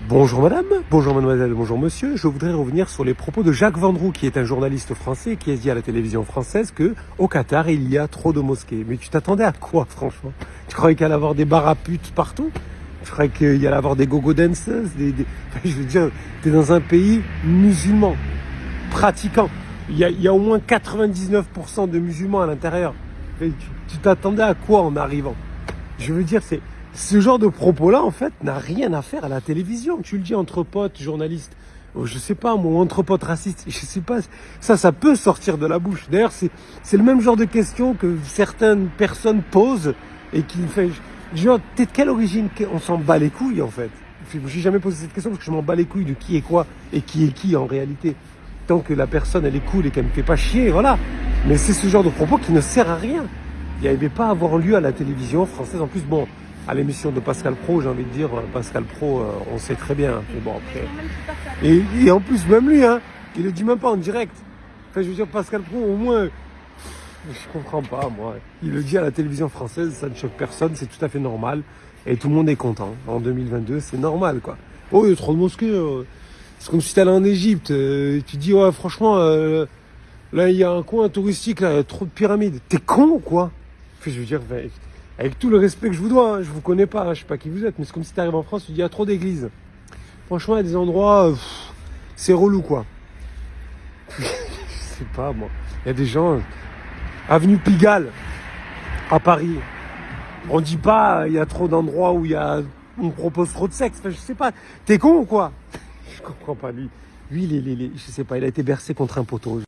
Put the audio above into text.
Bonjour madame, bonjour mademoiselle, bonjour monsieur. Je voudrais revenir sur les propos de Jacques Vendroux, qui est un journaliste français qui a dit à la télévision française que au Qatar, il y a trop de mosquées. Mais tu t'attendais à quoi, franchement? Tu croyais qu'il allait avoir des bar à putes partout? Tu croyais qu'il y allait avoir des gogo dancers des, Je veux dire, tu es dans un pays musulman, pratiquant. Il y a, il y a au moins 99% de musulmans à l'intérieur. Tu t'attendais à quoi en arrivant? Je veux dire, c'est ce genre de propos-là, en fait, n'a rien à faire à la télévision. Tu le dis entre potes, journalistes, oh, je sais pas, moi, entre potes racistes, je sais pas. Ça, ça peut sortir de la bouche. D'ailleurs, c'est, le même genre de questions que certaines personnes posent et qui fait, genre, t'es de quelle origine? On s'en bat les couilles, en fait. Je n'ai jamais posé cette question parce que je m'en bats les couilles de qui est quoi et qui est qui en réalité. Tant que la personne, elle est cool et qu'elle me fait pas chier, voilà. Mais c'est ce genre de propos qui ne sert à rien. Il n'y avait pas à avoir lieu à la télévision française. En plus, bon, à l'émission de Pascal Pro, j'ai envie de dire, Pascal Pro, euh, on sait très bien. Mais bon, après. Et, en plus, même lui, hein, il le dit même pas en direct. Enfin, je veux dire, Pascal Pro, au moins, je comprends pas, moi. Il le dit à la télévision française, ça ne choque personne, c'est tout à fait normal. Et tout le monde est content. En 2022, c'est normal, quoi. Oh, il y a trop de mosquées. Euh. C'est comme si tu allais en Égypte. Euh, tu dis, ouais, franchement, là, il y a un coin touristique, là, il y a trop de pyramides. T'es con ou quoi? Enfin, je veux dire, avec tout le respect que je vous dois, hein, je vous connais pas, hein, je sais pas qui vous êtes, mais c'est comme si tu en France, tu dis il y a trop d'églises. Franchement, il y a des endroits, c'est relou quoi. je sais pas moi. Il y a des gens, avenue Pigalle, à Paris. On dit pas il y a trop d'endroits où il y a, on propose trop de sexe. Enfin, je sais pas. T'es con ou quoi? Je comprends pas lui. Lui, il, est, je sais pas, il a été bercé contre un poteau.